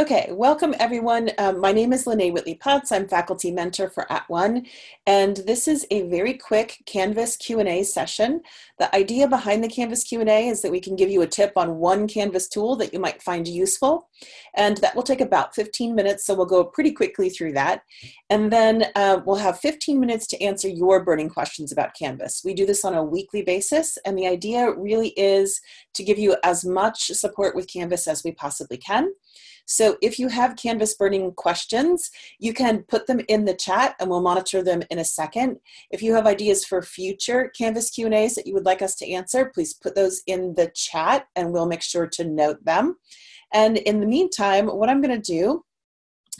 Okay, welcome everyone. Um, my name is Lene Whitley Putz. I'm faculty mentor for At One, and this is a very quick Canvas Q&A session. The idea behind the Canvas Q&A is that we can give you a tip on one Canvas tool that you might find useful, and that will take about 15 minutes, so we'll go pretty quickly through that. And then uh, we'll have 15 minutes to answer your burning questions about Canvas. We do this on a weekly basis, and the idea really is to give you as much support with Canvas as we possibly can. So if you have Canvas burning questions, you can put them in the chat and we'll monitor them in a second. If you have ideas for future Canvas Q&As that you would like us to answer, please put those in the chat and we'll make sure to note them. And in the meantime, what I'm gonna do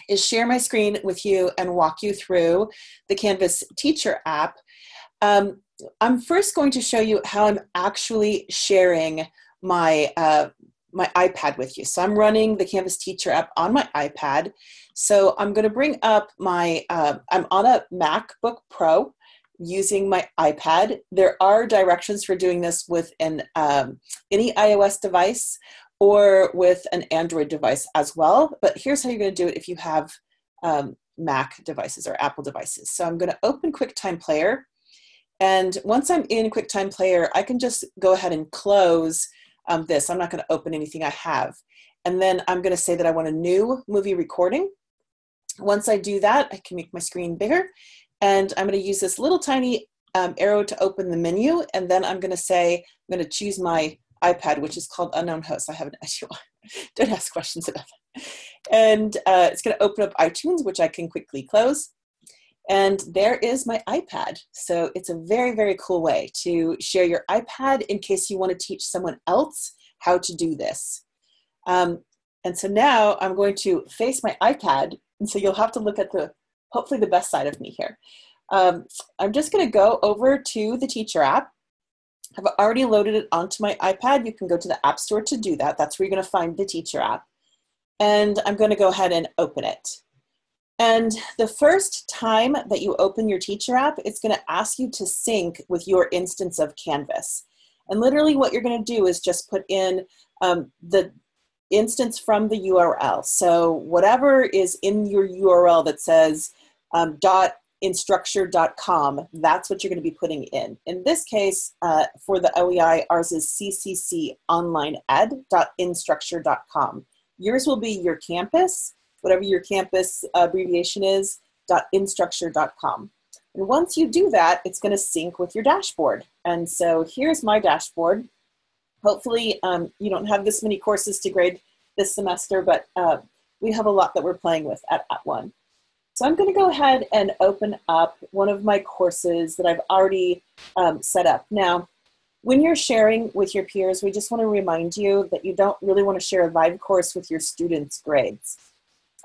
is share my screen with you and walk you through the Canvas teacher app. Um, I'm first going to show you how I'm actually sharing my uh, my iPad with you. So I'm running the Canvas Teacher app on my iPad. So I'm going to bring up my, uh, I'm on a MacBook Pro using my iPad. There are directions for doing this with an, um, any iOS device or with an Android device as well. But here's how you're going to do it if you have um, Mac devices or Apple devices. So I'm going to open QuickTime Player. And once I'm in QuickTime Player, I can just go ahead and close um, this. I'm not going to open anything I have. And then I'm going to say that I want a new movie recording. Once I do that, I can make my screen bigger. And I'm going to use this little tiny um, arrow to open the menu. And then I'm going to say, I'm going to choose my iPad, which is called Unknown Host. I have an idea. Don't ask questions about that. And uh, it's going to open up iTunes, which I can quickly close. And there is my iPad. So it's a very, very cool way to share your iPad in case you want to teach someone else how to do this. Um, and so now I'm going to face my iPad. And so you'll have to look at the, hopefully the best side of me here. Um, I'm just going to go over to the teacher app. I've already loaded it onto my iPad. You can go to the App Store to do that. That's where you're going to find the teacher app. And I'm going to go ahead and open it. And the first time that you open your teacher app, it's going to ask you to sync with your instance of Canvas. And literally what you're going to do is just put in um, the instance from the URL. So whatever is in your URL that says um, instructure.com, that's what you're going to be putting in. In this case, uh, for the OEI, ours is ccconlineed.instructure.com. Yours will be your campus, whatever your campus abbreviation is, dot .instructure.com. And once you do that, it's going to sync with your dashboard. And so here's my dashboard. Hopefully um, you don't have this many courses to grade this semester, but uh, we have a lot that we're playing with at, at one. So I'm going to go ahead and open up one of my courses that I've already um, set up. Now, when you're sharing with your peers, we just want to remind you that you don't really want to share a live course with your students' grades.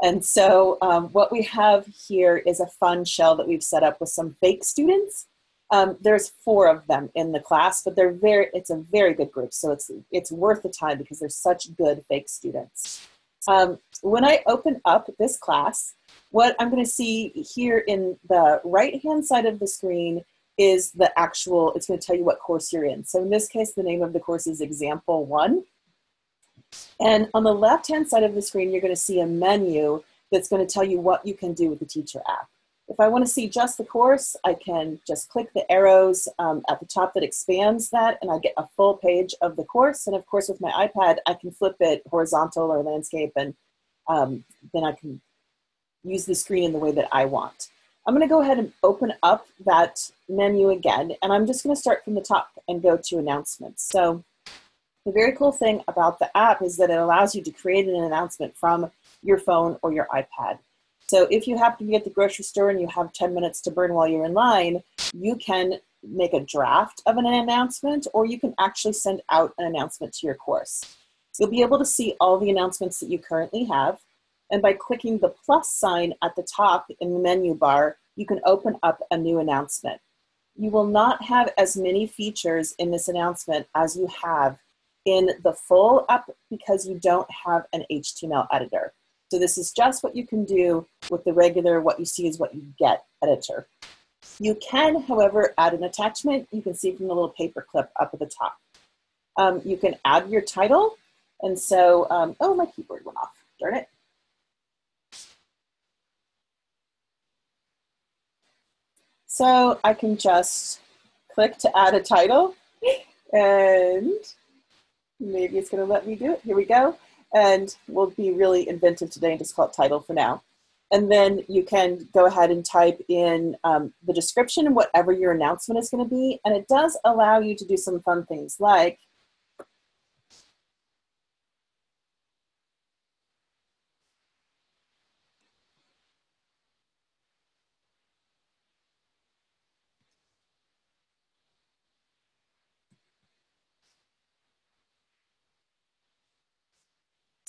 And so um, what we have here is a fun shell that we've set up with some fake students. Um, there's four of them in the class, but they're very, it's a very good group. So it's, it's worth the time because they're such good fake students. Um, when I open up this class, what I'm gonna see here in the right-hand side of the screen is the actual, it's gonna tell you what course you're in. So in this case, the name of the course is example one. And on the left-hand side of the screen, you're going to see a menu that's going to tell you what you can do with the teacher app. If I want to see just the course, I can just click the arrows um, at the top that expands that and I get a full page of the course. And of course, with my iPad, I can flip it horizontal or landscape and um, then I can use the screen in the way that I want. I'm going to go ahead and open up that menu again, and I'm just going to start from the top and go to announcements. So the very cool thing about the app is that it allows you to create an announcement from your phone or your iPad. So if you happen to be at the grocery store and you have 10 minutes to burn while you're in line, you can make a draft of an announcement or you can actually send out an announcement to your course. You'll be able to see all the announcements that you currently have. And by clicking the plus sign at the top in the menu bar, you can open up a new announcement. You will not have as many features in this announcement as you have in the full up because you don't have an HTML editor. So this is just what you can do with the regular what you see is what you get editor. You can, however, add an attachment. You can see from the little paper clip up at the top. Um, you can add your title. And so, um, oh, my keyboard went off, darn it. So I can just click to add a title and maybe it's gonna let me do it. Here we go. And we'll be really inventive today and just call it title for now. And then you can go ahead and type in um, the description and whatever your announcement is gonna be. And it does allow you to do some fun things like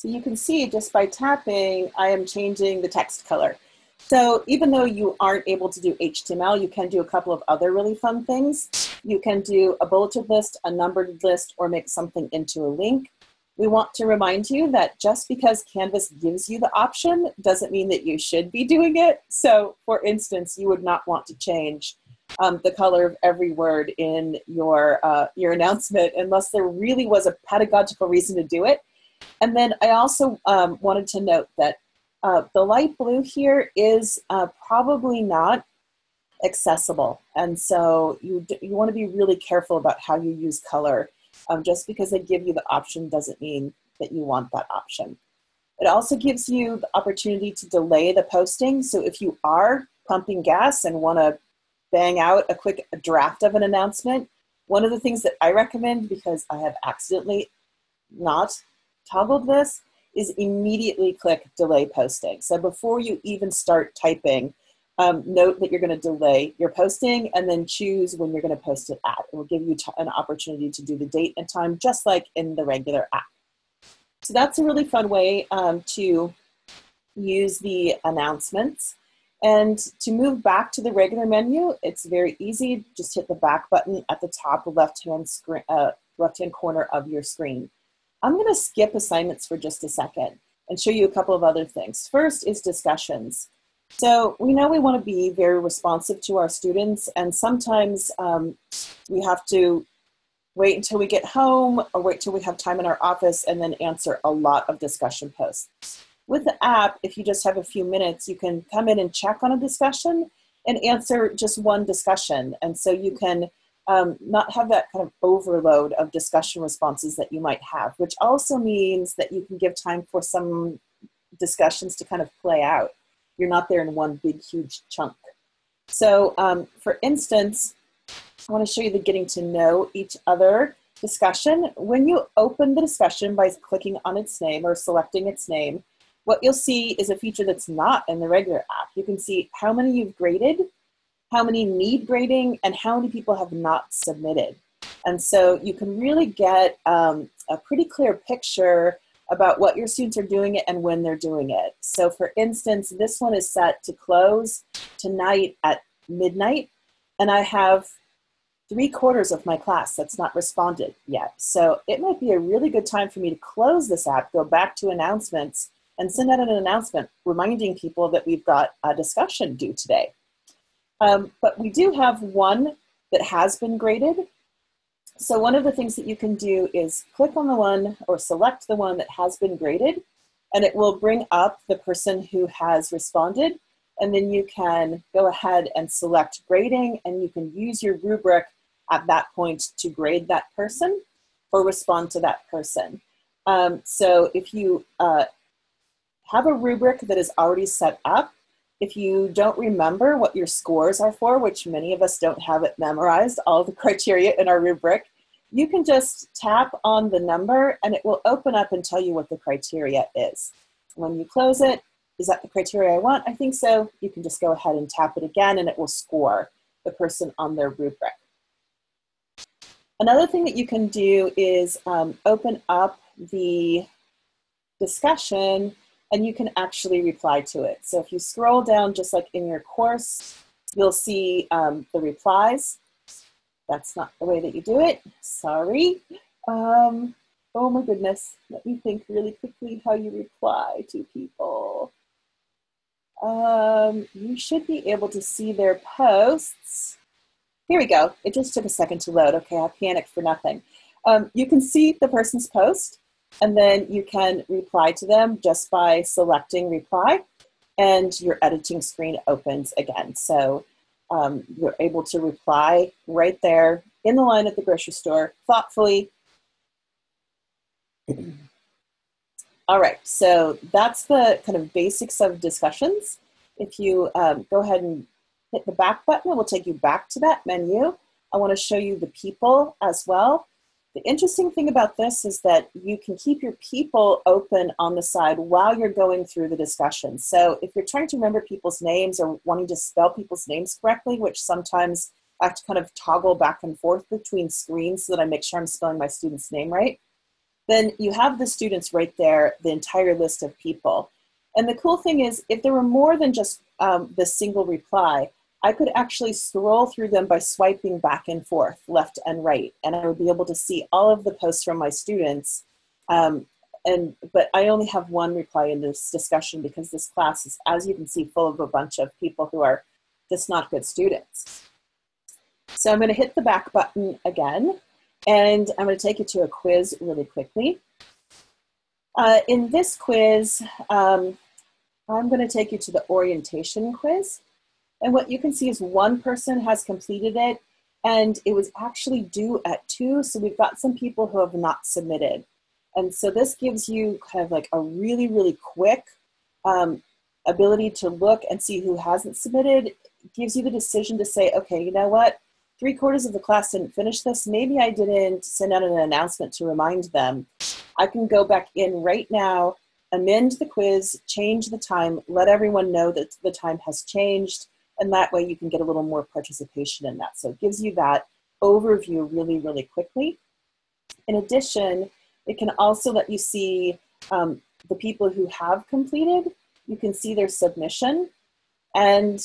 So you can see just by tapping, I am changing the text color. So even though you aren't able to do HTML, you can do a couple of other really fun things. You can do a bulleted list, a numbered list, or make something into a link. We want to remind you that just because Canvas gives you the option doesn't mean that you should be doing it. So for instance, you would not want to change um, the color of every word in your, uh, your announcement unless there really was a pedagogical reason to do it. And then I also um, wanted to note that uh, the light blue here is uh, probably not accessible. And so you, you want to be really careful about how you use color. Um, just because they give you the option doesn't mean that you want that option. It also gives you the opportunity to delay the posting. So if you are pumping gas and want to bang out a quick draft of an announcement, one of the things that I recommend, because I have accidentally not toggled this is immediately click delay posting. So before you even start typing, um, note that you're going to delay your posting and then choose when you're going to post it at. It will give you an opportunity to do the date and time just like in the regular app. So that's a really fun way um, to use the announcements. And to move back to the regular menu, it's very easy. Just hit the back button at the top left-hand uh, left-hand corner of your screen. I'm going to skip assignments for just a second and show you a couple of other things. First is discussions. So we know we want to be very responsive to our students and sometimes um, we have to wait until we get home or wait till we have time in our office and then answer a lot of discussion posts. With the app, if you just have a few minutes, you can come in and check on a discussion and answer just one discussion. And so you can um, not have that kind of overload of discussion responses that you might have, which also means that you can give time for some discussions to kind of play out. You're not there in one big, huge chunk. So um, for instance, I want to show you the getting to know each other discussion. When you open the discussion by clicking on its name or selecting its name, what you'll see is a feature that's not in the regular app. You can see how many you've graded, how many need grading, and how many people have not submitted. And so you can really get um, a pretty clear picture about what your students are doing it and when they're doing it. So for instance, this one is set to close tonight at midnight, and I have three quarters of my class that's not responded yet. So it might be a really good time for me to close this app, go back to announcements, and send out an announcement reminding people that we've got a discussion due today. Um, but we do have one that has been graded. So one of the things that you can do is click on the one or select the one that has been graded and it will bring up the person who has responded and then you can go ahead and select grading and you can use your rubric at that point to grade that person or respond to that person. Um, so if you uh, have a rubric that is already set up, if you don't remember what your scores are for, which many of us don't have it memorized, all the criteria in our rubric, you can just tap on the number and it will open up and tell you what the criteria is. When you close it, is that the criteria I want? I think so. You can just go ahead and tap it again and it will score the person on their rubric. Another thing that you can do is um, open up the discussion and you can actually reply to it. So if you scroll down just like in your course, you'll see um, the replies. That's not the way that you do it, sorry. Um, oh my goodness, let me think really quickly how you reply to people. Um, you should be able to see their posts. Here we go, it just took a second to load. Okay, I panicked for nothing. Um, you can see the person's post and then you can reply to them just by selecting reply and your editing screen opens again. So um, you're able to reply right there in the line at the grocery store thoughtfully. All right, so that's the kind of basics of discussions. If you um, go ahead and hit the back button, it will take you back to that menu. I want to show you the people as well. The interesting thing about this is that you can keep your people open on the side while you're going through the discussion. So if you're trying to remember people's names or wanting to spell people's names correctly, which sometimes I have to kind of toggle back and forth between screens so that I make sure I'm spelling my student's name right, then you have the students right there, the entire list of people. And the cool thing is, if there were more than just um, the single reply, I could actually scroll through them by swiping back and forth, left and right, and I would be able to see all of the posts from my students. Um, and but I only have one reply in this discussion because this class is, as you can see, full of a bunch of people who are just not good students. So I'm going to hit the back button again, and I'm going to take you to a quiz really quickly. Uh, in this quiz, um, I'm going to take you to the orientation quiz. And what you can see is one person has completed it and it was actually due at two. So we've got some people who have not submitted. And so this gives you kind of like a really, really quick um, ability to look and see who hasn't submitted. It gives you the decision to say, okay, you know what? Three quarters of the class didn't finish this. Maybe I didn't send out an announcement to remind them. I can go back in right now, amend the quiz, change the time, let everyone know that the time has changed, and that way you can get a little more participation in that. So it gives you that overview really, really quickly. In addition, it can also let you see um, the people who have completed. You can see their submission. And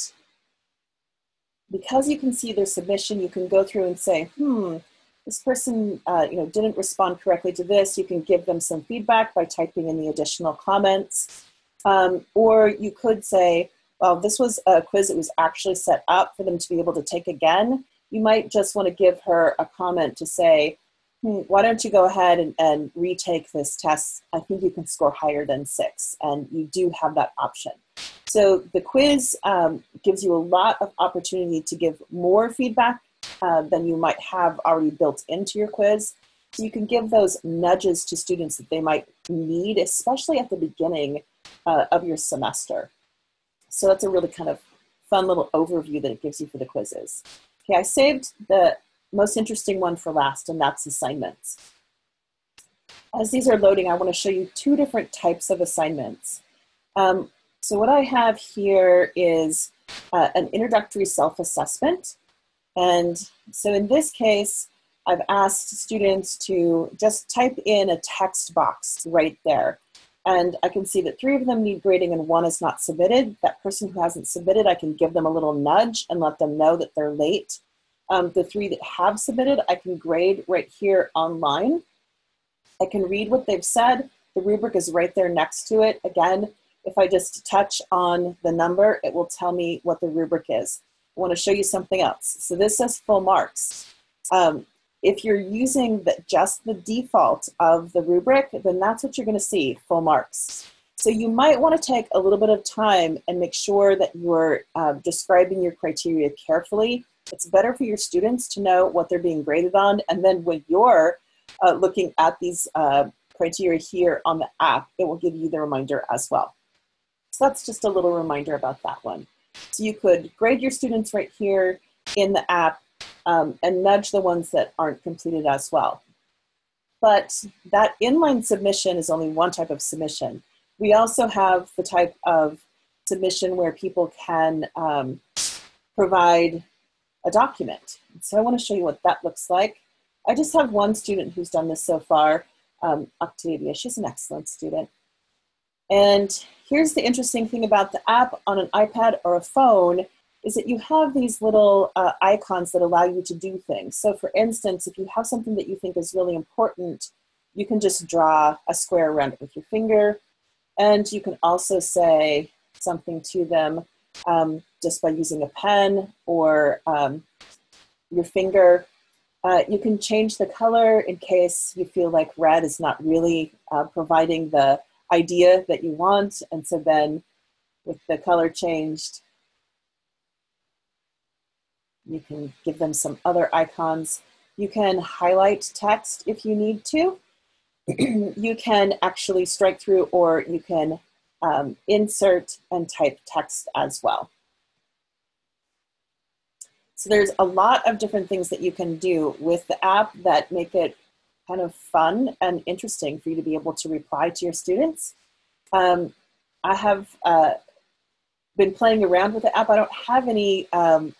because you can see their submission, you can go through and say, hmm, this person uh, you know, didn't respond correctly to this. You can give them some feedback by typing in the additional comments. Um, or you could say, well, this was a quiz that was actually set up for them to be able to take again, you might just want to give her a comment to say, hmm, why don't you go ahead and, and retake this test? I think you can score higher than six, and you do have that option. So the quiz um, gives you a lot of opportunity to give more feedback uh, than you might have already built into your quiz. So you can give those nudges to students that they might need, especially at the beginning uh, of your semester. So that's a really kind of fun little overview that it gives you for the quizzes. Okay, I saved the most interesting one for last, and that's assignments. As these are loading, I want to show you two different types of assignments. Um, so what I have here is uh, an introductory self-assessment. And so in this case, I've asked students to just type in a text box right there. And I can see that three of them need grading and one is not submitted. That person who hasn't submitted, I can give them a little nudge and let them know that they're late. Um, the three that have submitted, I can grade right here online. I can read what they've said. The rubric is right there next to it. Again, if I just touch on the number, it will tell me what the rubric is. I want to show you something else. So this says full marks. Um, if you're using the, just the default of the rubric, then that's what you're going to see, full marks. So you might want to take a little bit of time and make sure that you're uh, describing your criteria carefully. It's better for your students to know what they're being graded on. And then when you're uh, looking at these uh, criteria here on the app, it will give you the reminder as well. So that's just a little reminder about that one. So you could grade your students right here in the app um, and nudge the ones that aren't completed as well. But that inline submission is only one type of submission. We also have the type of submission where people can um, provide a document. So I want to show you what that looks like. I just have one student who's done this so far, um, Octavia. She's an excellent student. And here's the interesting thing about the app on an iPad or a phone is that you have these little uh, icons that allow you to do things. So for instance, if you have something that you think is really important, you can just draw a square around it with your finger. And you can also say something to them um, just by using a pen or um, your finger. Uh, you can change the color in case you feel like red is not really uh, providing the idea that you want. And so then with the color changed, You can give them some other icons. You can highlight text if you need to. you can actually strike through or you can um, insert and type text as well. So there's a lot of different things that you can do with the app that make it kind of fun and interesting for you to be able to reply to your students. Um, I have uh, been playing around with the app. I don't have any um,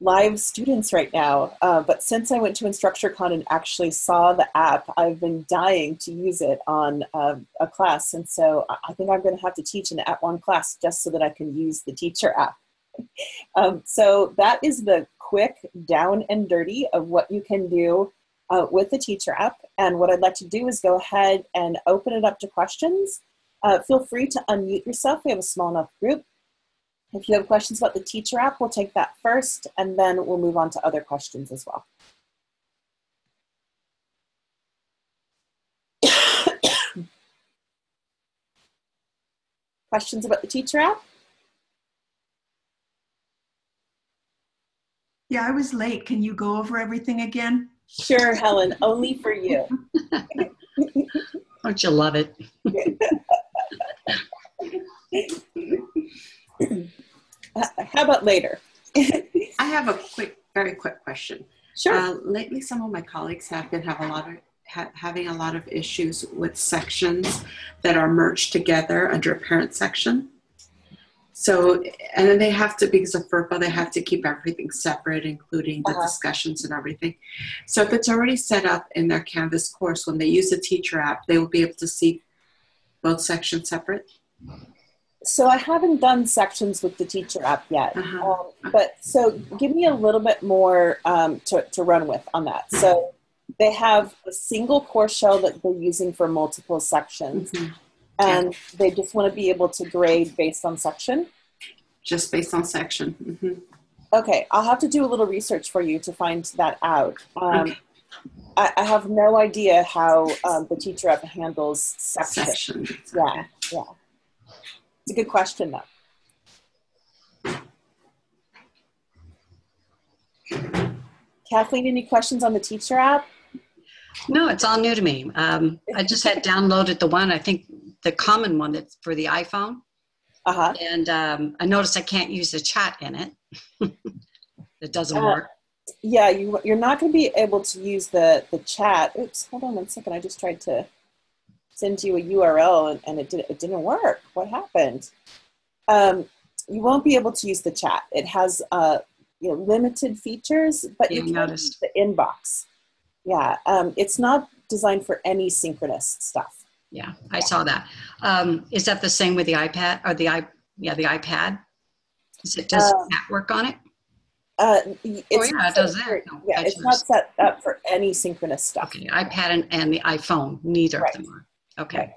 live students right now, uh, but since I went to InstructureCon and actually saw the app, I've been dying to use it on uh, a class. And so I think I'm going to have to teach an At One class just so that I can use the teacher app. um, so that is the quick down and dirty of what you can do uh, with the teacher app. And what I'd like to do is go ahead and open it up to questions. Uh, feel free to unmute yourself. We have a small enough group. If you have questions about the teacher app, we'll take that first, and then we'll move on to other questions as well. questions about the teacher app? Yeah, I was late. Can you go over everything again? Sure, Helen, only for you. Don't you love it? How about later? I have a quick, very quick question. Sure. Uh, lately, some of my colleagues have been have a lot of ha- having a lot of issues with sections that are merged together under a parent section. So, and then they have to, because of FERPA, they have to keep everything separate, including the Uh-huh. discussions and everything. So, if it's already set up in their Canvas course, when they use the teacher app, they will be able to see both sections separate. So I haven't done sections with the teacher app yet. Uh-huh. Um, but so give me a little bit more um, to, to run with on that. So they have a single course shell that they're using for multiple sections. Mhm. And they just want to be able to grade based on section. Just based on section. hmm Okay, I'll have to do a little research for you to find that out. Um, Okay. I, I have no idea how um, the teacher app handles section. Section. Yeah, yeah. It's a good question, though. Kathleen, any questions on the teacher app? No, it's all new to me. Um, I just had downloaded the one, I think the common one that's for the iPhone. Uh huh. And um, I noticed I can't use the chat in it. it doesn't Uh, work. Yeah, you, you're not going to be able to use the, the chat. Oops, hold on one second. I just tried to send you a URL and, and it, did, it didn't work. What happened? Um, you won't be able to use the chat. It has uh, you know, limited features, but Yeah, you can noticed. use the inbox. Yeah, um, it's not designed for any synchronous stuff. Yeah, I saw that. Um, is that the same with the iPad or the i? Yeah, the iPad. Is it does Um, that work on it? Uh, it's Oh, yeah, it does that. No, yeah, it's not set up for any synchronous stuff. Okay, iPad and, and the iPhone. Neither Right. of them are. Okay.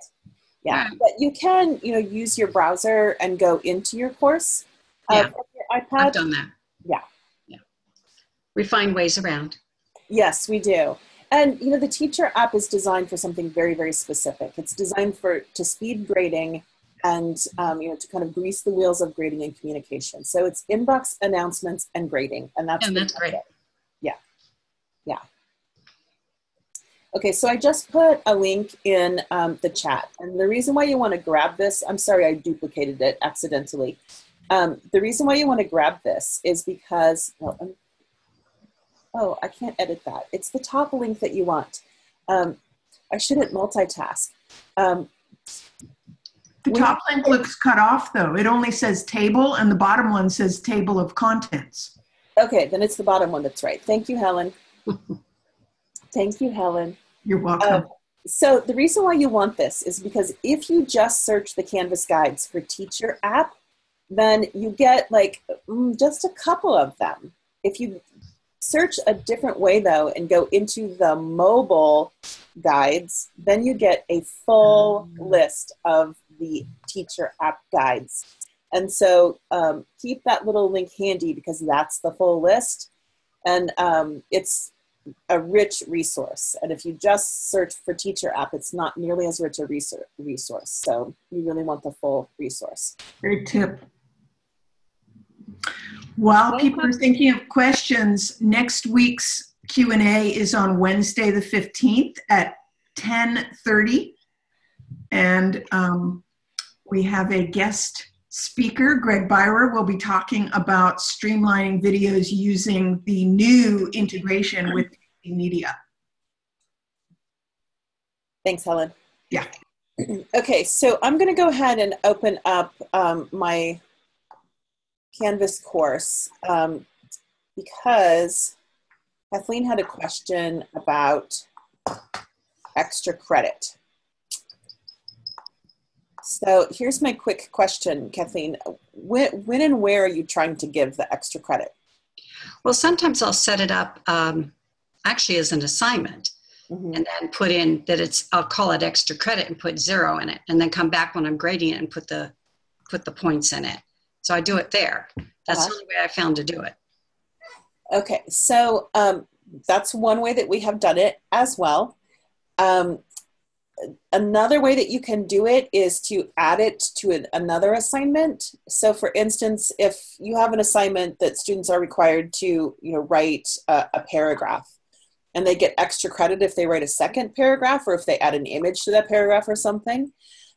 Yeah, Alright. but you can, you know, use your browser and go into your course. Uh, Yeah. your I've done that. Yeah. Yeah. We find ways around. Yes, we do. And you know, the teacher app is designed for something very, very specific. It's designed for to speed grading and um, you know to kind of grease the wheels of grading and communication. So it's inbox announcements and grading, and that's And that's great. it. Yeah, yeah. Okay, so I just put a link in um, the chat, and the reason why you want to grab this, I'm sorry I duplicated it accidentally. Um, the reason why you want to grab this is because, well, um, oh, I can't edit that. It's the top link that you want. Um, I shouldn't multitask. Um, The top link looks cut off though. It only says table and the bottom one says table of contents. okay, then it's the bottom one that's right. Thank you, Helen. Thank you, Helen. You're welcome. Um, so the reason why you want this is because if you just search the Canvas guides for teacher app, then you get like mm, just a couple of them. If you search a different way though and go into the mobile guides, then you get a full list of the teacher app guides. And so um, keep that little link handy because that's the full list. And um, it's a rich resource. And if you just search for teacher app, it's not nearly as rich a resource. So you really want the full resource. Great tip. While people are thinking of questions, next week's Q&A is on Wednesday, the 15th at 10:30. And um, we have a guest speaker, Greg Beyrer, will be talking about streamlining videos using the new integration with media. Thanks, Helen. Yeah. Okay, so I'm going to go ahead and open up um, my Canvas course um, because Kathleen had a question about extra credit. So here's my quick question, Kathleen. When, when and where are you trying to give the extra credit? Well, sometimes I'll set it up um, actually as an assignment Mhm. and then put in that it's I'll call it extra credit and put zero in it, and then come back when I'm grading it and put the put the points in it. So I do it there. That's Uh-huh. the only way I found to do it. Okay, so um, that's one way that we have done it as well. Um, another way that you can do it is to add it to an, another assignment. So, for instance, if you have an assignment that students are required to, you know, write a, a paragraph, and they get extra credit if they write a second paragraph or if they add an image to that paragraph or something,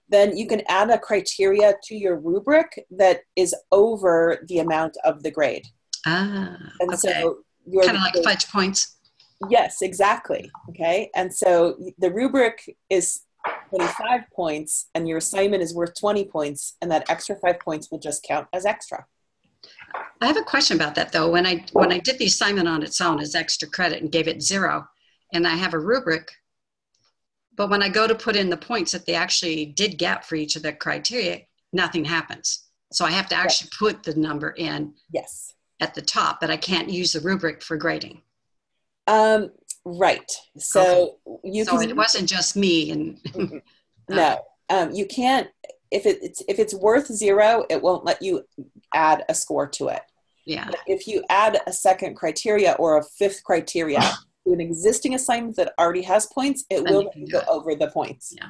then you can add a criteria to your rubric that is over the amount of the grade. Ah, And okay. so your kind of like fudge points. Yes, exactly. Okay. And so the rubric is 25 points and your assignment is worth 20 points and that extra 5 points will just count as extra. I have a question about that though. When I when I did the assignment on its own as extra credit and gave it zero, and I have a rubric, but when I go to put in the points that they actually did get for each of the criteria, nothing happens. So I have to actually put the number in Yes. at the top, but I can't use the rubric for grading. Um right. So you so can it wasn't just me and no. Um you can't if it's if it's worth 0, it won't let you add a score to it. yeah. But if you add a second criteria or a fifth criteria to an existing assignment that already has points, it Then will you let can you do go it. over the points. Yeah.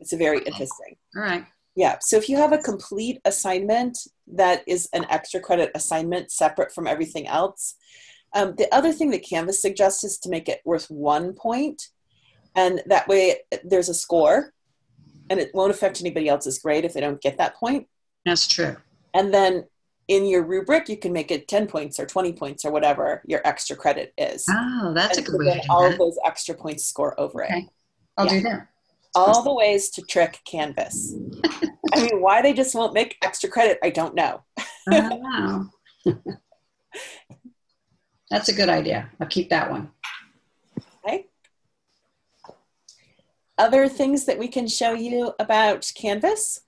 It's very interesting. All right. Yeah. So if you have a complete assignment that is an extra credit assignment separate from everything else, um, the other thing that Canvas suggests is to make it worth one point, and that way there's a score, and it won't affect anybody else's grade if they don't get that point. That's true. And then in your rubric, you can make it 10 points or 20 points or whatever your extra credit is. Oh, that's a good so way then to do all of those extra points score over it. I'll do that. All the ways to trick Canvas. I mean, why they just won't make extra credit, I don't know. Oh, wow. That's a good idea. I'll keep that one. Okay. Other things that we can show you about Canvas?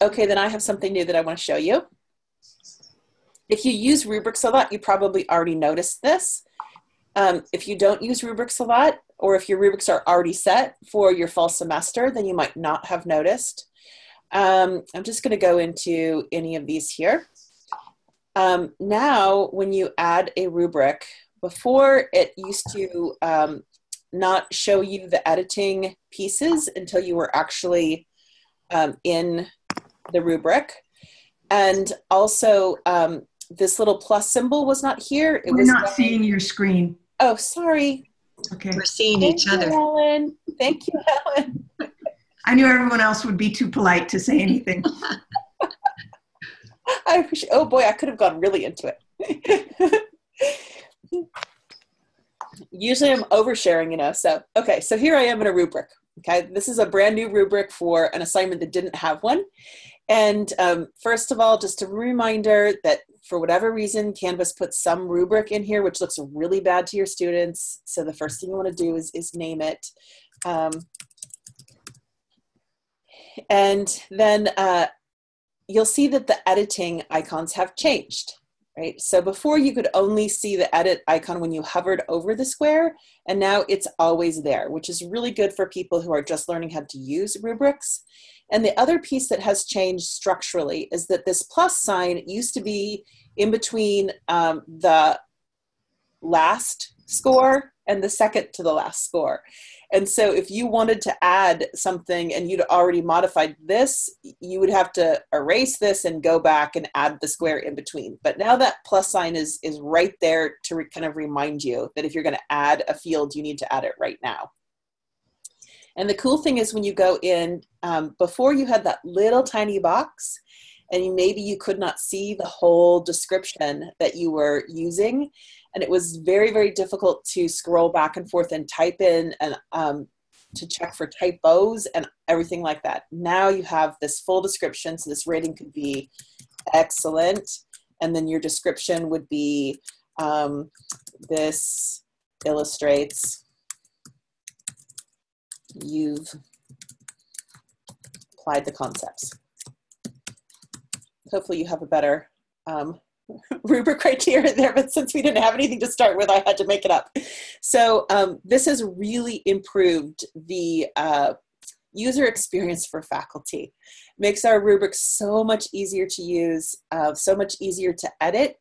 Okay, then I have something new that I want to show you. If you use rubrics a lot, you probably already noticed this. Um, if you don't use rubrics a lot, or if your rubrics are already set for your fall semester, then you might not have noticed. Um, I'm just going to go into any of these here. Um, now, when you add a rubric, before it used to um, not show you the editing pieces until you were actually um, in the rubric. And also, um, this little plus symbol was not here. It We're was not down- seeing your screen. Oh, sorry. Okay. We're seeing Thank each you, other. Helen. Thank you, Helen. I knew everyone else would be too polite to say anything. I appreciate. Oh boy, I could have gone really into it. Usually, I'm oversharing, you know. So, okay, so here I am in a rubric. Okay, this is a brand new rubric for an assignment that didn't have one. And um, first of all, just a reminder that for whatever reason, Canvas puts some rubric in here, which looks really bad to your students. So the first thing you want to do is, is name it. Um, and then uh, you'll see that the editing icons have changed, right? So before you could only see the edit icon when you hovered over the square, and now it's always there, which is really good for people who are just learning how to use rubrics. And the other piece that has changed structurally is that this plus sign used to be in between um, the last score and the second to the last score. And so if you wanted to add something and you'd already modified this, you would have to erase this and go back and add the square in between. But now that plus sign is, is right there to kind of remind you that if you're going to add a field, you need to add it right now. And the cool thing is when you go in, um, before you had that little tiny box, and maybe you could not see the whole description that you were using and it was very very difficult to scroll back and forth and type in and um, to check for typos and everything like that. Now you have this full description so this rating could be excellent. And then your description would be um, this illustrates you've applied the concepts. Hopefully you have a better um, rubric criteria there, but since we didn't have anything to start with, I had to make it up. So um, this has really improved the uh, user experience for faculty. Makes our rubrics so much easier to use, uh, so much easier to edit.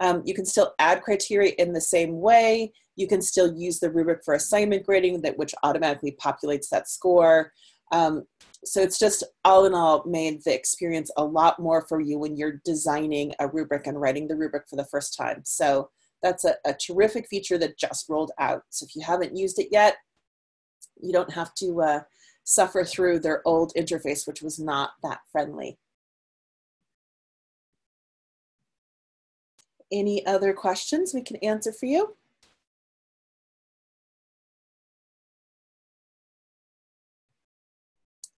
Um, you can still add criteria in the same way. You can still use the rubric for assignment grading that which automatically populates that score. Um, so it's just all in all made the experience a lot more for you when you're designing a rubric and writing the rubric for the first time. So that's a, a terrific feature that just rolled out. So if you haven't used it yet, you don't have to uh, suffer through their old interface, which was not that friendly. Any other questions we can answer for you?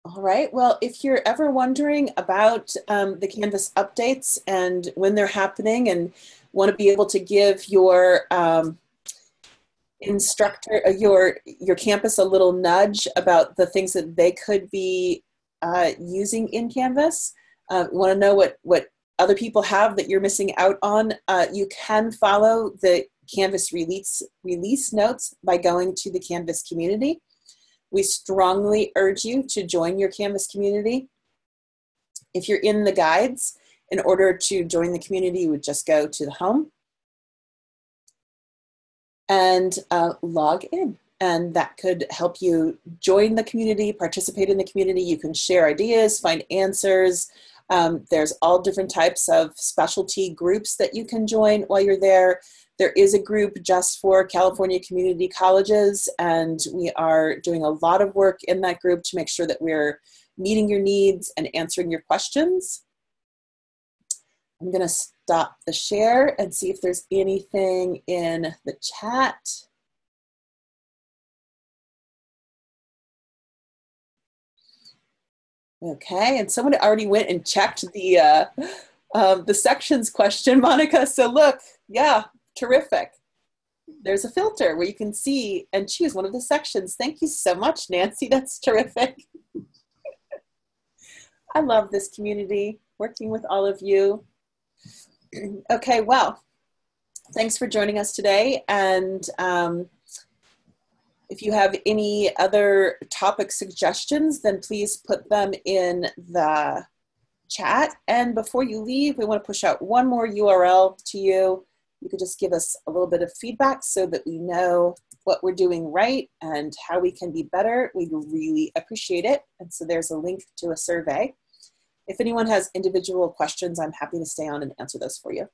All right. Well, if you're ever wondering about um, the Canvas updates and when they're happening and want to be able to give your um, instructor, uh, your, your campus a little nudge about the things that they could be uh, using in Canvas, uh, want to know what, what other people have that you're missing out on, uh, you can follow the Canvas release, release notes by going to the Canvas community. We strongly urge you to join your Canvas community. If you're in the guides, in order to join the community, you would just go to the home and uh, log in. And that could help you join the community, participate in the community. You can share ideas, find answers. Um, there's all different types of specialty groups that you can join while you're there. There is a group just for California community colleges, and we are doing a lot of work in that group to make sure that we're meeting your needs and answering your questions. I'm going to stop the share and see if there's anything in the chat. Okay, and someone already went and checked the uh, um, the sections question, Monica. So look, yeah, Terrific. There's a filter where you can see and choose one of the sections. Thank you so much, Nancy. That's terrific. I love this community, working with all of you. okay, well, thanks for joining us today. And um, if you have any other topic suggestions, then please put them in the chat. And before you leave, we want to push out one more URL to you you could just give us a little bit of feedback so that we know what we're doing right and how we can be better. We'd really appreciate it. And so there's a link to a survey. If anyone has individual questions, I'm happy to stay on and answer those for you.